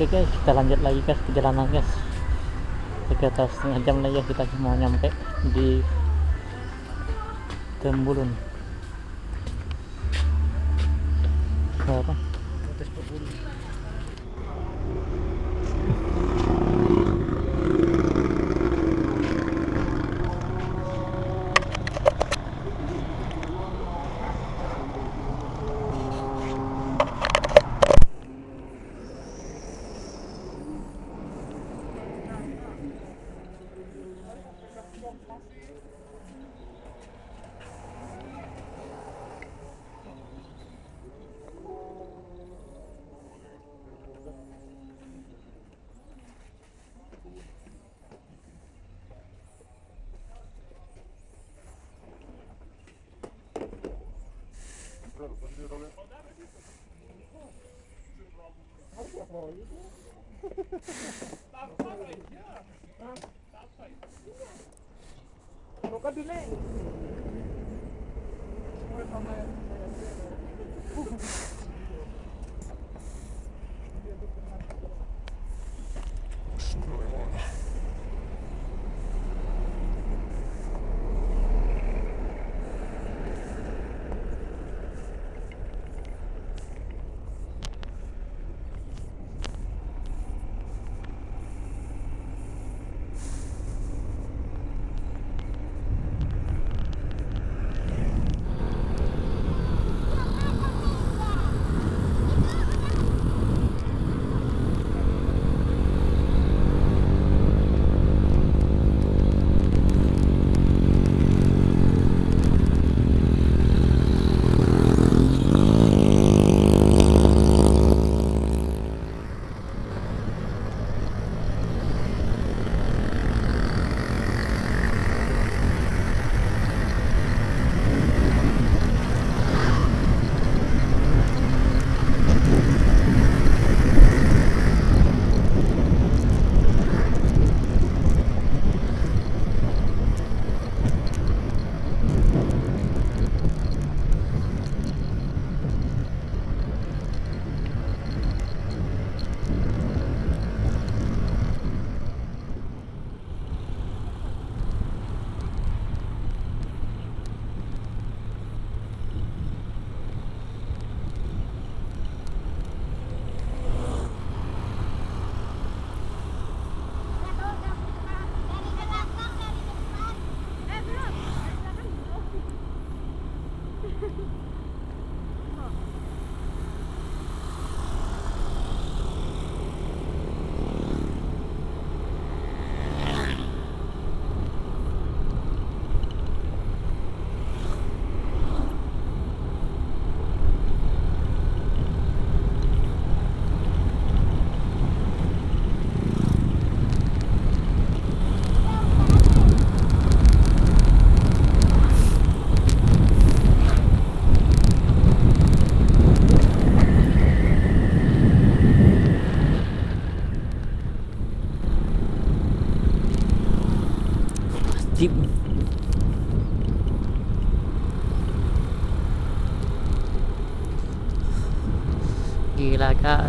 oke guys kita lanjut lagi guys perjalanan guys. Sekitar setengah jam lagi ya kita mau nyampe di Tembulun Wat doe jij?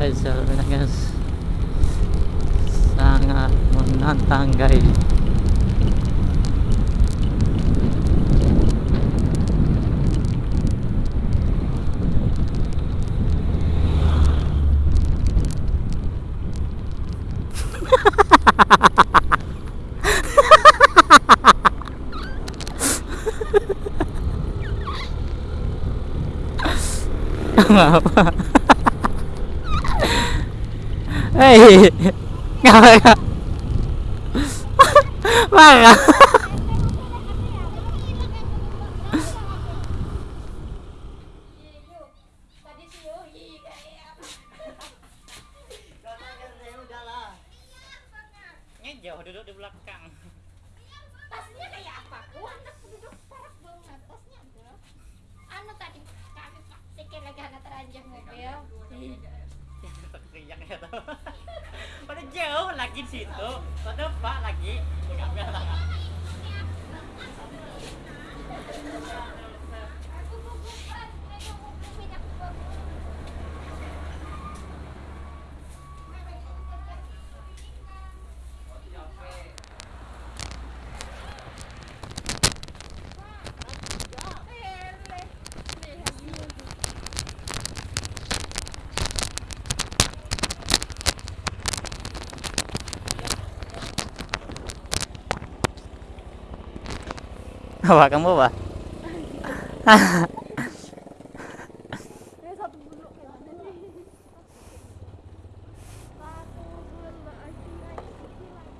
Guys jalannya guys sangat menantang guys apa Hei, ngapa? Marah. Jauh duduk di belakang. tasnya kayak apa? Wah, anak duduk parah banget tasnya bro. Anu tadi kami sikit lagi anak teranjang mobil. Teriak ya tuh. Pada jauh lagi situ. Pada pak lagi. Enggak biasa. Bawa kamu bawa Ini satu bulu kayak mana nih? Satu bulu isi lagi, isi lagi.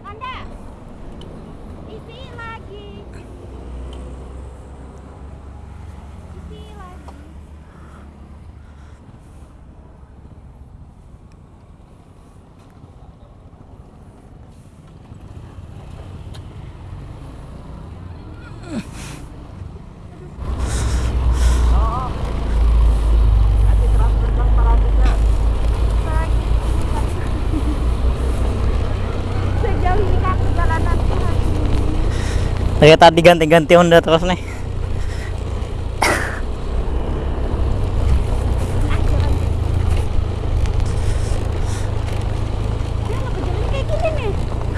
Anda, isi lagi. Isi lagi. Lagi. Sejauh ini kan perjalanan Tuhan. Saya tadi ganti-ganti Honda terus nih?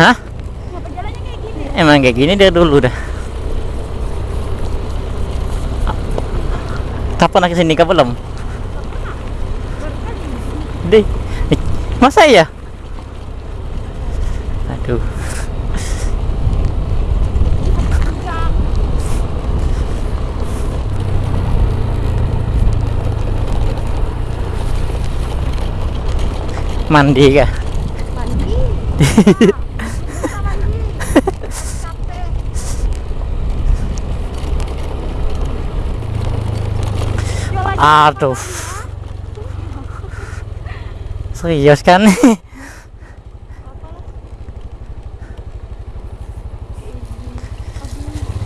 Hah? Kayak? Emang kayak gini dia dulu dah Kapan lagi sini kah belum? Deh, eh, masa ya? Aduh, mandi kah? Mandi. Aduh. Serius kan?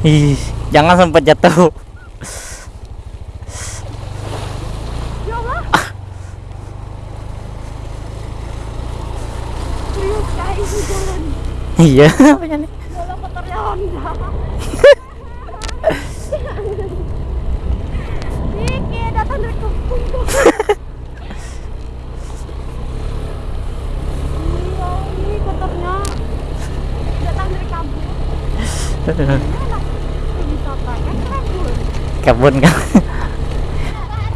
Ih, jangan sempat jatuh. Ya Allah. Serius guys, ini jalan. Iya, apanya nih? Jalan motornya Honda. Kayak datang dari kampung. Iya, ini motornya datang dari kampung. Kebun kan?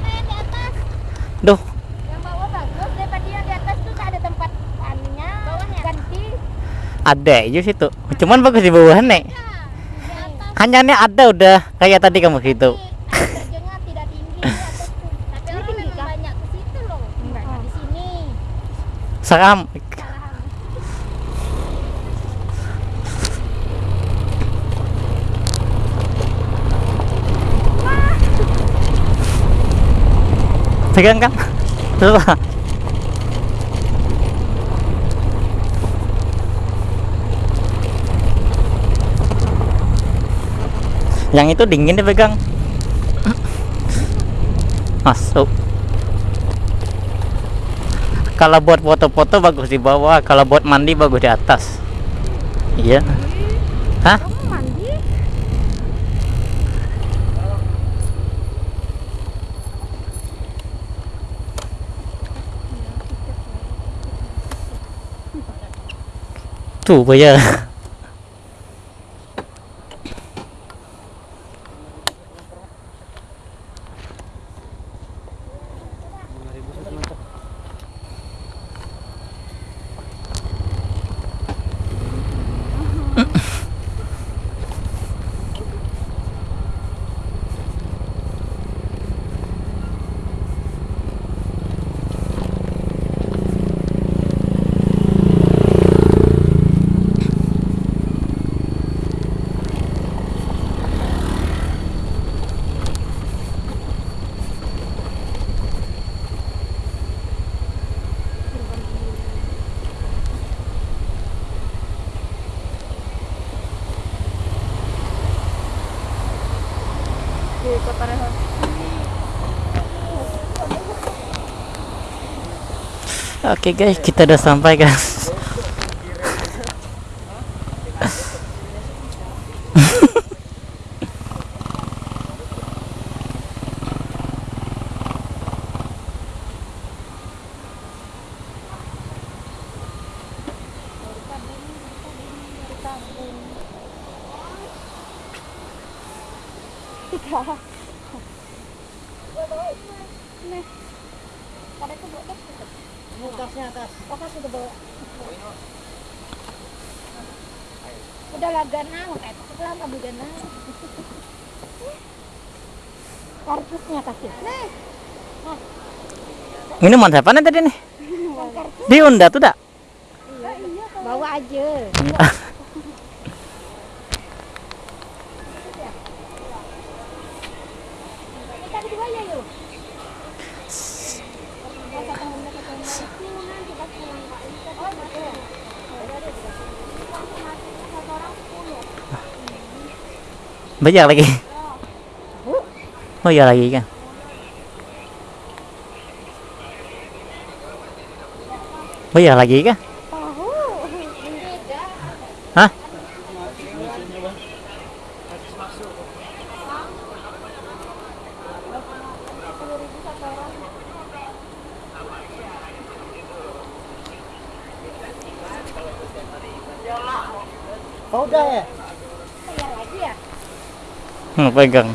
yang di atas. Duh, Yang bawah bagus daripada yang di atas tuh tak ada tempat anunya. Bawahnya ganti. Ada aja situ. Cuman bagus di bawah. Hanya nih ada udah kayak tadi kamu gitu. Terjunnya tidak tinggi di atas tuh. Tapi orang memang banyak ke situ loh. Enggak di sini. Seram. Salah. Pegang kan? Susah. Yang itu dingin dipegang. Masuk. Kalau buat foto-foto bagus di bawah, kalau buat mandi bagus di atas. Iya. Hah? Tuh bây Oke guys kita udah sampai guys. itu Mukasnya atas. Oh, kas udah bawa. udah lah ganang kayak itu lah kamu ganang kartusnya kasih nih Minuman siapa nih tadi nih? Diunda tuh dak? bawa aja Bayar lagi. Oh iya lagi kan. Bayar lagi kan? tahu beda Hah? Oh, udah ya? bayar lagi ya Hmm, pegang.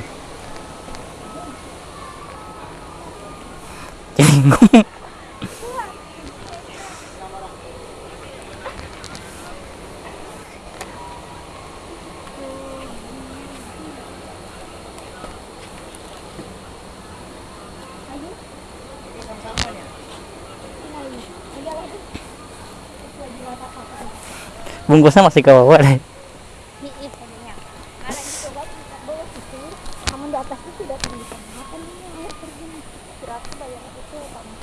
Lagi Bungkusnya masih ke bawah deh. Hiit tadinya. Karena itu coba kita bawa situ, kamu di atas itu sudah bisa makan ini air terjun. Berapa bayar itu kamu?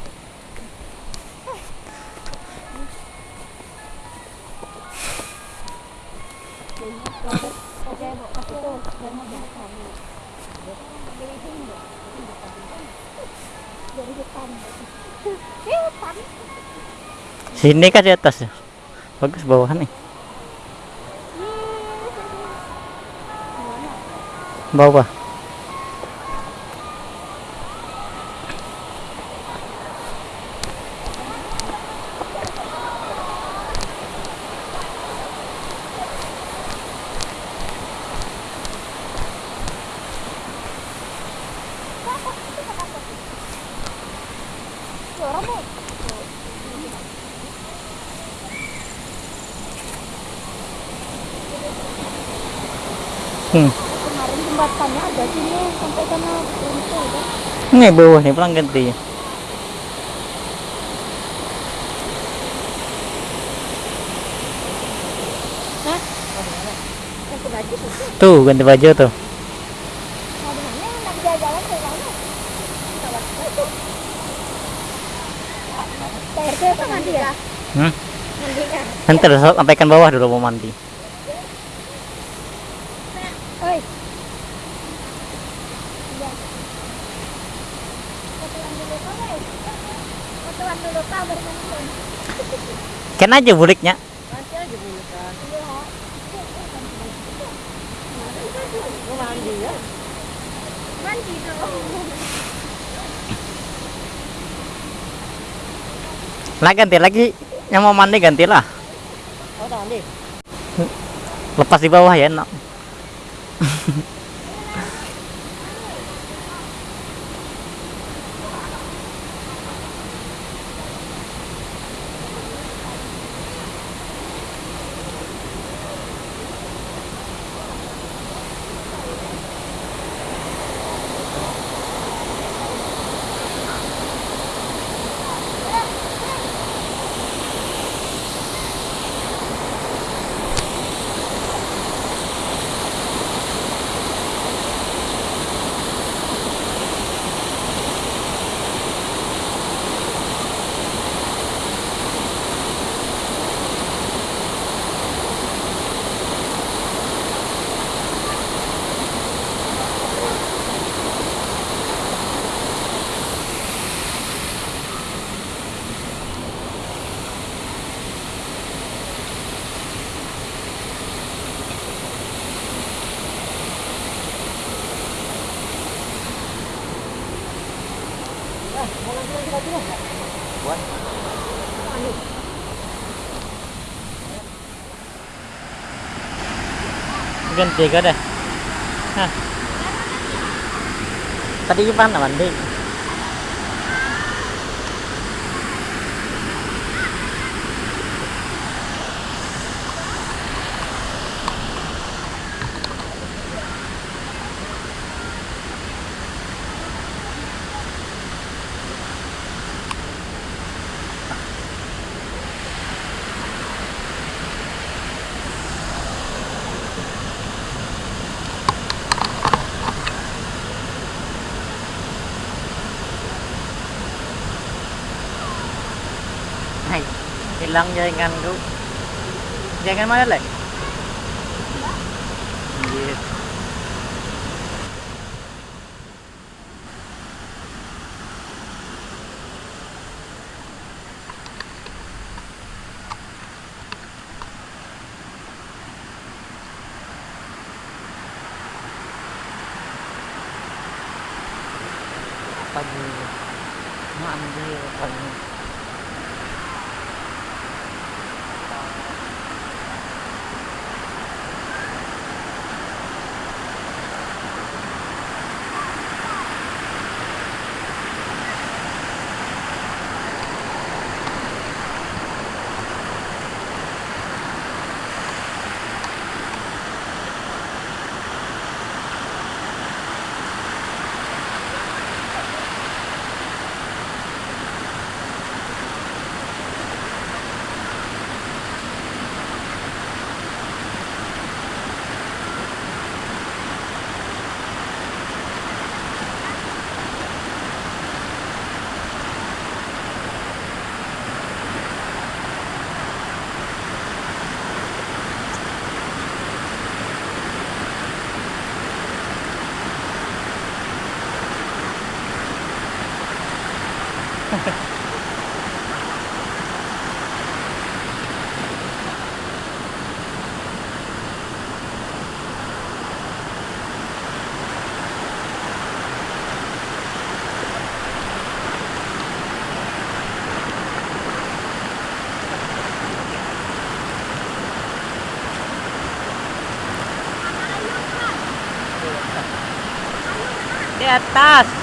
Oke, Bu. Kasih tuh. Dan mau makan. Dari sini, Bu. Dari hutan. Eh, hutan. Sini kan di atas ya. Bagus bawahan nih. Bawah. Suara, Bu. Hmm. Kemarin jembatannya ada sini sampai sana runtuh kan. Ini bawah nih pulang ganti. Tuh ganti baju tuh. Ya? Hmm. Kan? Nanti ada sampaikan bawah dulu mau mandi. Oi. Iya. Fotoan dulu kau, guys. Fotoan dulu kau baru mandi. Ken aja buliknya. Lah ganti lagi. Yang mau mandi gantilah. Oh. Lepas di bawah ya enak. Ganti ka deh. Hah. Tadi lăng dây anh cũng dây anh mới đấy lại. Atas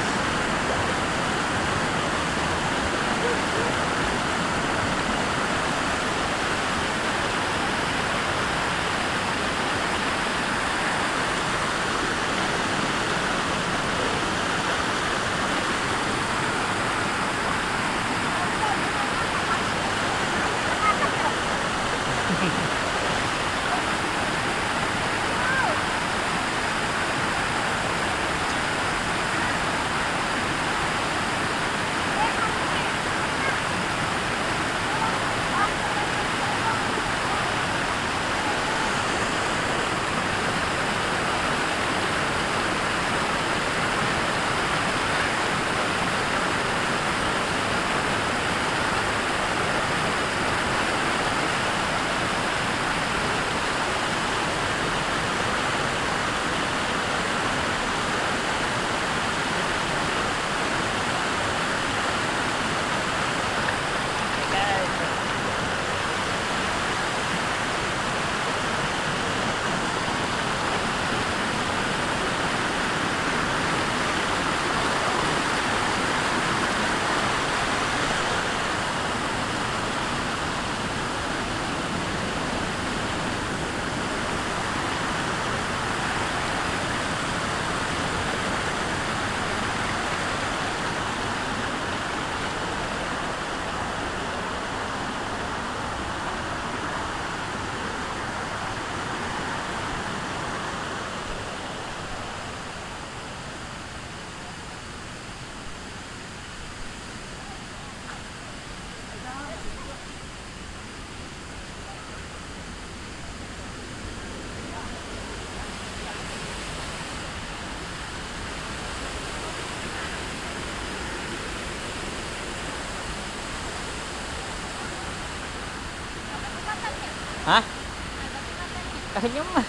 Kayaknya mah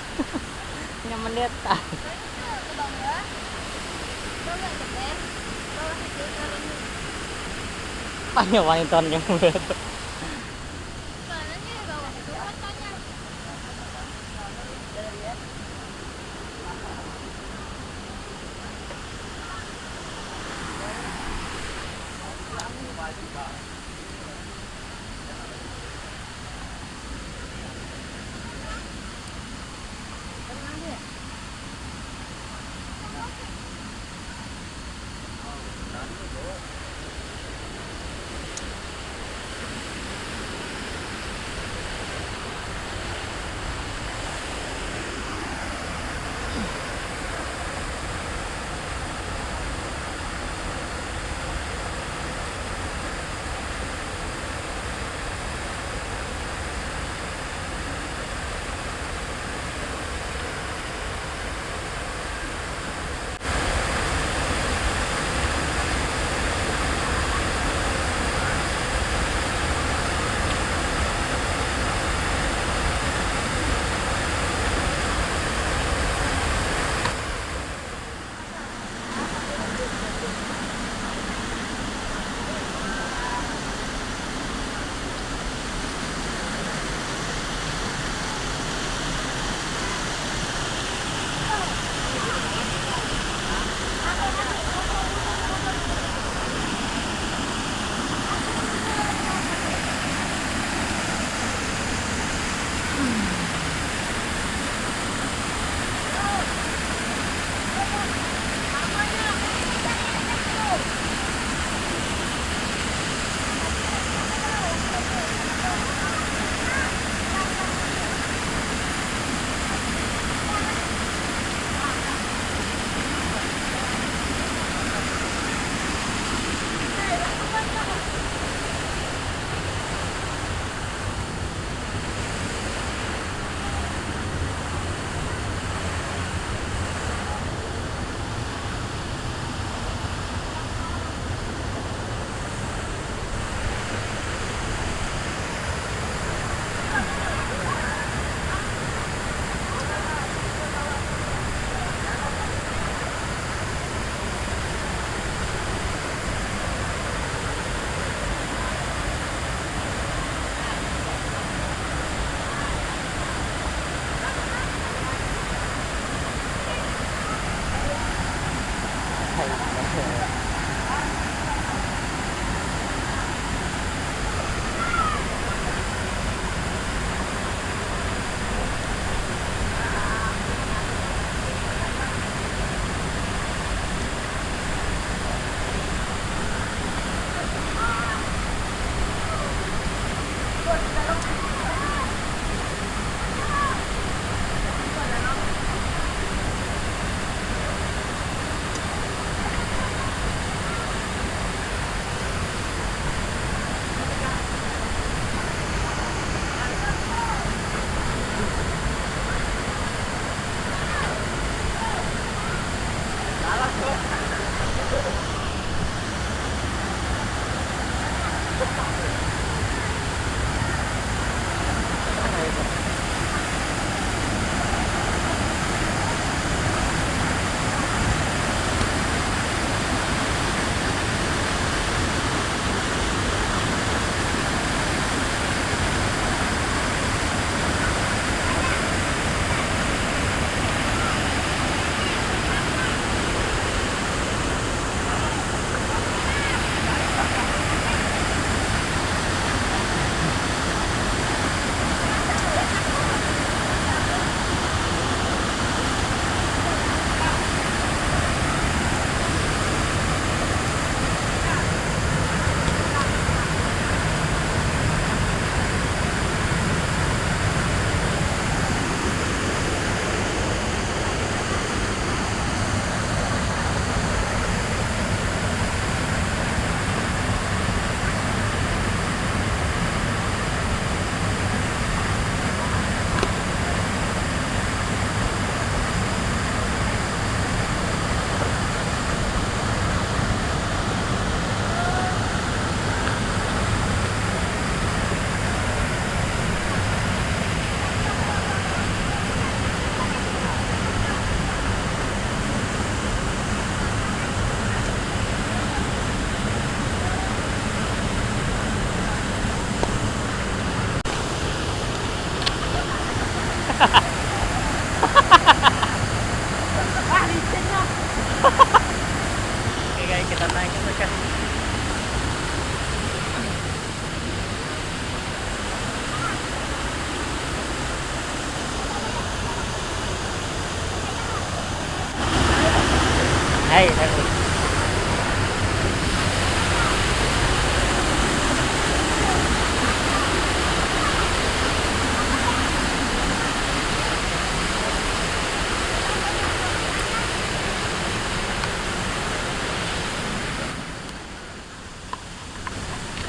nyaman di atas. Banyak wanita yang berat.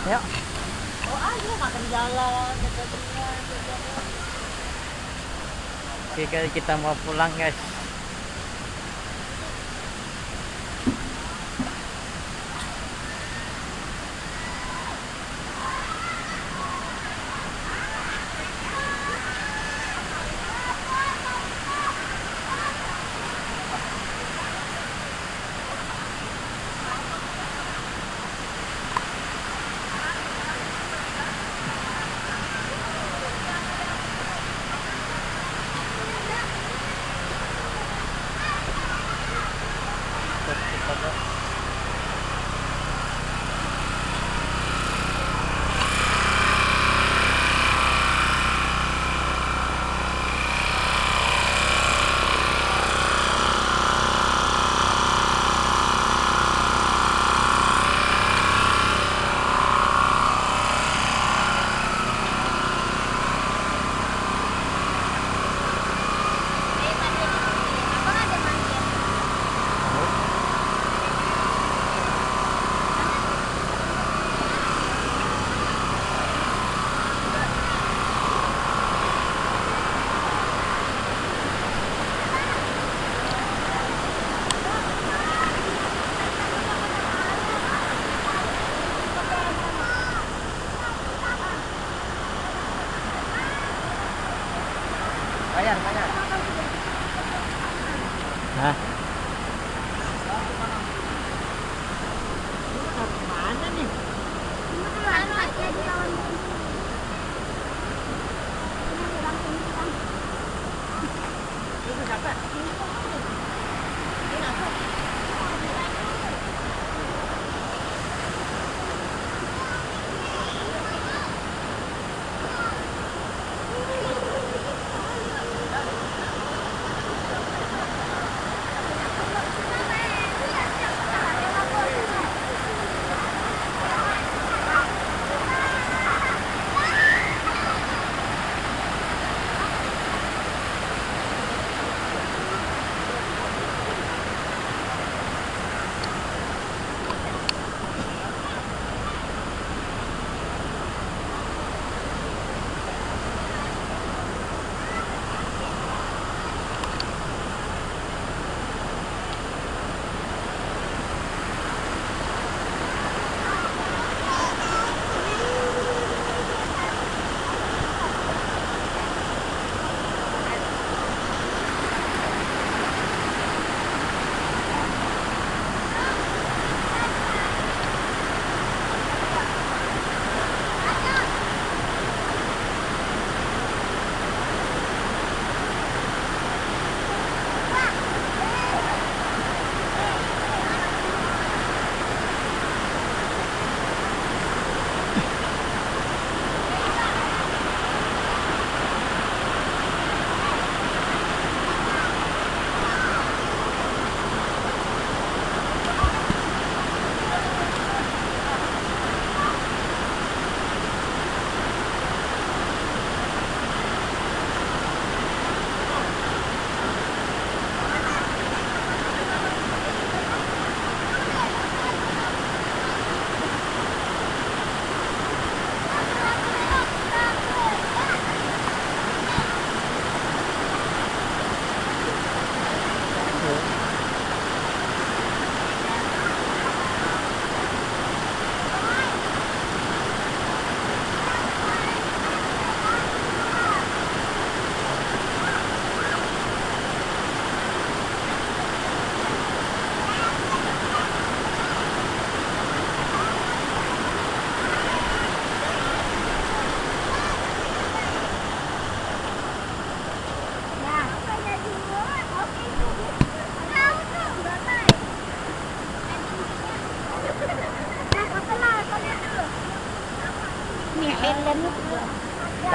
Yuk. Oh ayo makan jalan dekatnya. Oke, kita mau pulang, guys.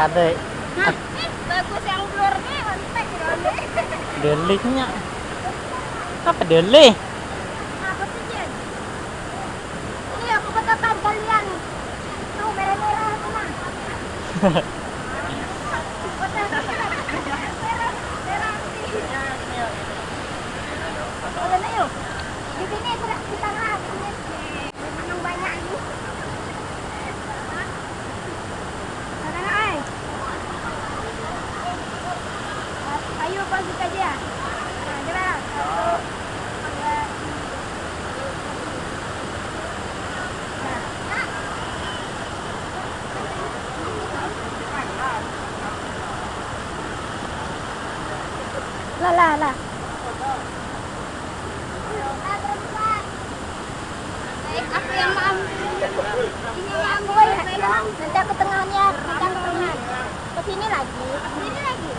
Kade Hah, eh, bagus yang blurnya Roni. deliknya. Apa delih? Apa sih Jen? Ini aku betulkan kalian. Tuh merah-merah itu mah. Betul, merah, merah sih. Udah na yuk. Di sini sudah kita lihat. Menang banyak ini. Sana na ay. Ayo pagi aja. Nah, gerak. Satu, dua, Nah. Lah lah lah. Baik, aku yang maaf. Gue Nanti aku tengahnya, ke tengah. Ke sini lagi, ke sini lagi.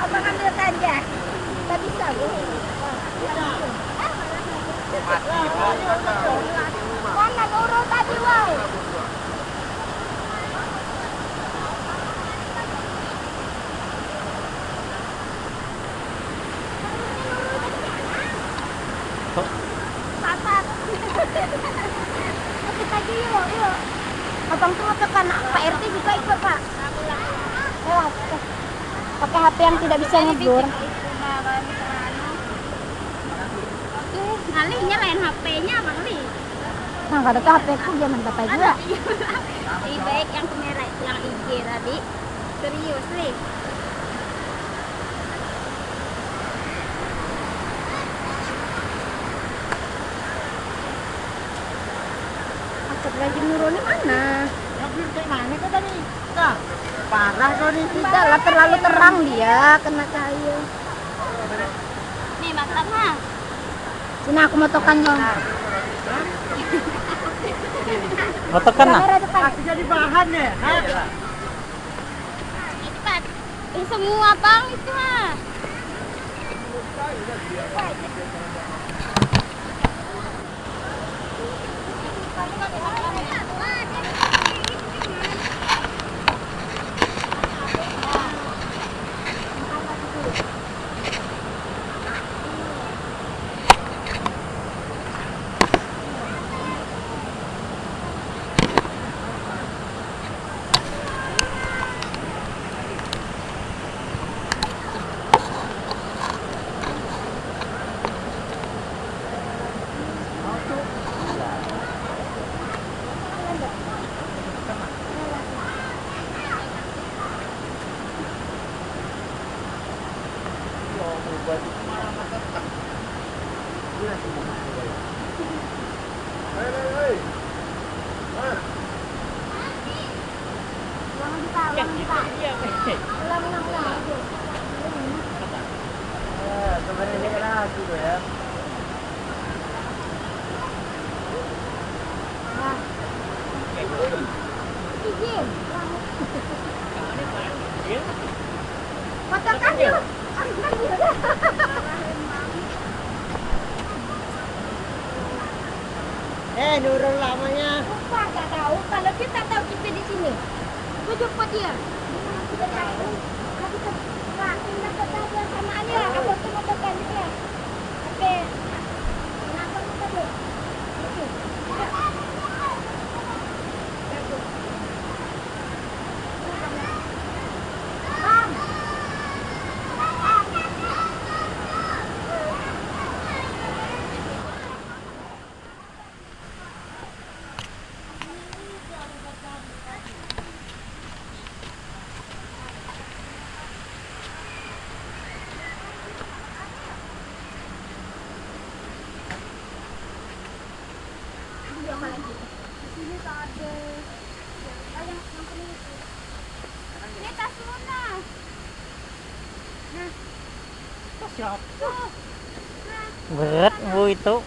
Abang ambil ganja. Tak bisa, Bu. Mana urut tadi, woi? Papa. Ikut aja yuk, yuk. Abang tuh tekan Pak RT juga ikut, Pak. Lewat. Pakai HP yang tidak bisa ngeblur. Kalinya lain HP-nya Bang Li. Nah, kalau tuh HP ku zaman bapak juga. Lebih baik yang kamera yang IG tadi. Serius, Li. Asap lagi nurunnya mana? Ngeblur kayak mana kau tadi? Kah? Parah kau nih. Tidak lah, terlalu terang dia kena cahaya. Nih, mantap mah. Sini aku mau tokan dong. Mau? Kamera depan. Masih jadi bahan ya? Cepat. Eh, semua Bang itu mah. Nurun lamanya. Lupa nggak tahu kalau kita tahu kita di sini. Tujuh pot dia. Kita tahu. Kita kita tetap sama Ani lah. Aku tuh mau dia. Oke. Kenapa kita tuh? Oke. Bang. apa lagi? Di sini tuh ada yang yang yang kuning itu. Ini tas Luna. Nah, Siap. tuh.